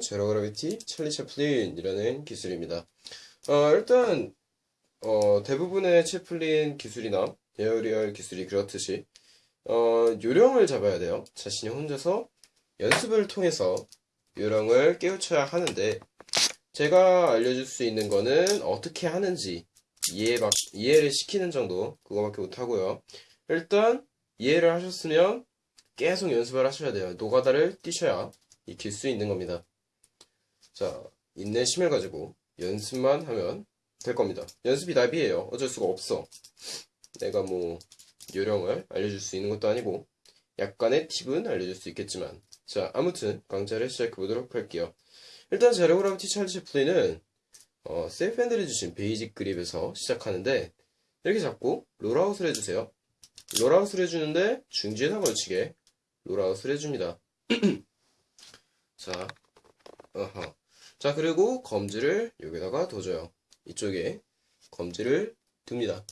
Zero gravity 찰리 채플린이라는 기술입니다. 어, 일단 어, 대부분의 채플린 기술이나 aerial 기술이 그렇듯이 어, 요령을 잡아야 돼요. 자신이 혼자서 연습을 통해서 요령을 깨우쳐야 하는데 제가 알려줄 수 있는 거는 어떻게 하는지 이해 막 이해를 시키는 정도 그거밖에 못 하고요. 일단 이해를 하셨으면 계속 연습을 하셔야 돼요. 노가다를 뛰셔야 익힐 수 있는 겁니다. 자, 인내심을 가지고 연습만 하면 될 겁니다. 연습이 나비예요. 어쩔 수가 없어. 내가 뭐 요령을 알려줄 수 있는 것도 아니고 약간의 팁은 알려줄 수 있겠지만 자, 아무튼 강좌를 시작해 보도록 할게요. 일단 zero gravity 찰리 채플린은 어, safe handle을 쥐신 basic grip에서 시작하는데 이렇게 잡고 롤아웃을 해주세요. 롤아웃을 해주는데 중지에 다 걸치게 롤아웃을 해줍니다. 자, 어허. 자, 그리고 검지를 여기다가 둬줘요. 이쪽에 검지를 둡니다.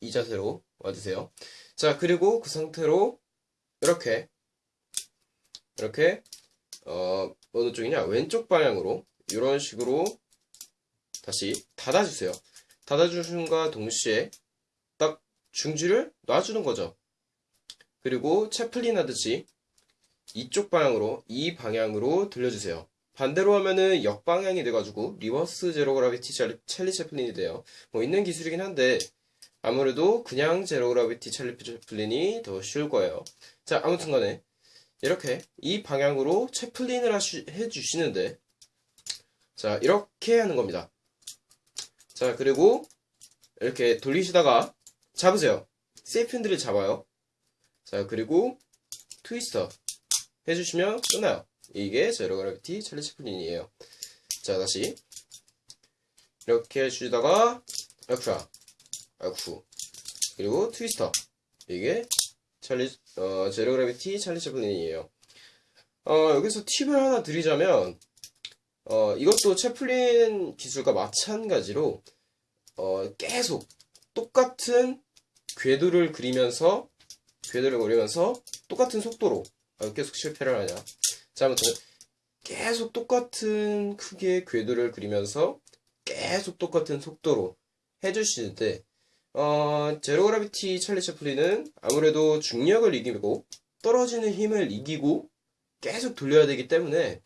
이 자세로 와주세요. 자, 그리고 그 상태로 이렇게 이렇게 어, 어느 쪽이냐? 왼쪽 방향으로 이런 식으로 다시 닫아주세요. 닫아주심과 동시에 딱 중지를 놔주는 거죠. 그리고 채플린 하듯이 이쪽 방향으로 이 방향으로 들려주세요. 반대로 하면은 역방향이 돼가지고 reverse zero gravity 찰리 채플린이 돼요. 뭐 있는 기술이긴 한데 아무래도 그냥 zero gravity 찰리 채플린이 더 쉬울 거예요. 자 아무튼 간에 이렇게 이 방향으로 채플린을 하시, 해주시는데 자 이렇게 하는 겁니다. 자 그리고 이렇게 돌리시다가 잡으세요. Safe handle을 잡아요. 자 그리고 twister 해주시면 끝나요. 이게 zero gravity 찰리 채플린이에요. 자 다시 이렇게 해주다가 아쿠야 아쿠 그리고 twister 이게 찰리 어, zero gravity 찰리 채플린이에요. 어, 여기서 팁을 하나 드리자면 어, 이것도 채플린 기술과 마찬가지로 어, 계속 똑같은 궤도를 그리면서 궤도를 그리면서 똑같은 속도로 아, 계속 실패를 하냐. 자 아무튼 계속 똑같은 크기의 궤도를 그리면서 계속 똑같은 속도로 해주시는데 어, 제로 그라비티 찰리 채플린은 아무래도 중력을 이기고 떨어지는 힘을 이기고 계속 돌려야 되기 때문에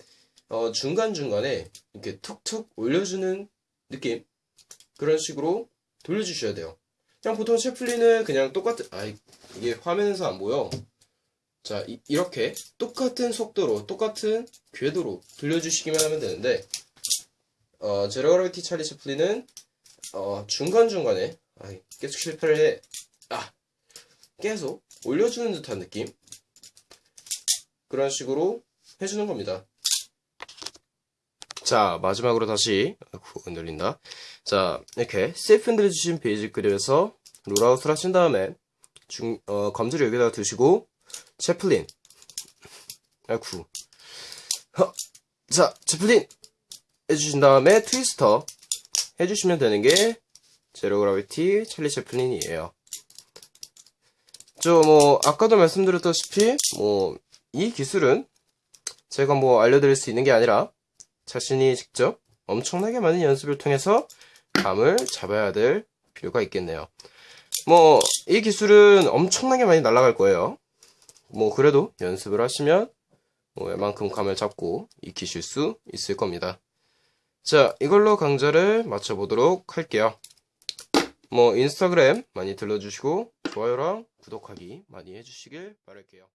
어, 중간중간에 이렇게 툭툭 올려주는 느낌? 그런 식으로 돌려주셔야 돼요. 그냥 보통 채플린은 그냥 똑같은 아 이게 화면에서 안 보여 자 이, 렇게 똑같은 속도로 똑같은 궤도로 돌려주시기만 하면 되는데 어, 제로 그라비티 찰리 채플린은 어, 중간중간에 아, 계속 실패를 해 아, 계속 올려주는 듯한 느낌? 그런 식으로 해주는 겁니다. 자 마지막으로 다시 흔들린다. 자 이렇게 safe handle 쥐신 basic grip에서 rollout을 하신 다음에 중, 어, 검지를 여기다가 두시고 채플린 허. 자 채플린 해주신 다음에 트위스터 해주시면 되는 게 제로 그라비티 찰리 채플린이에요. 저 뭐 아까도 말씀드렸다시피 뭐 이 기술은 제가 뭐 알려드릴 수 있는 게 아니라 자신이 직접 엄청나게 많은 연습을 통해서 감을 잡아야 될 필요가 있겠네요. 뭐 이 기술은 엄청나게 많이 날아갈 거예요 뭐 그래도 연습을 하시면 뭐 웬만큼 감을 잡고 익히실 수 있을 겁니다. 자 이걸로 강좌를 마쳐보도록 할게요. 뭐 인스타그램 많이 들러주시고 좋아요랑 구독하기 많이 해주시길 바랄게요